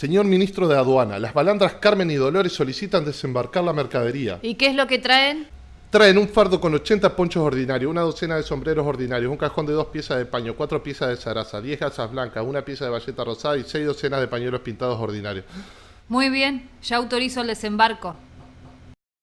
Señor ministro de Aduana, las balandras Carmen y Dolores solicitan desembarcar la mercadería. ¿Y qué es lo que traen? Traen un fardo con 80 ponchos ordinarios, una docena de sombreros ordinarios, un cajón de dos piezas de paño, cuatro piezas de zaraza, diez gasas blancas, una pieza de valleta rosada y seis docenas de pañuelos pintados ordinarios. Muy bien, ya autorizo el desembarco.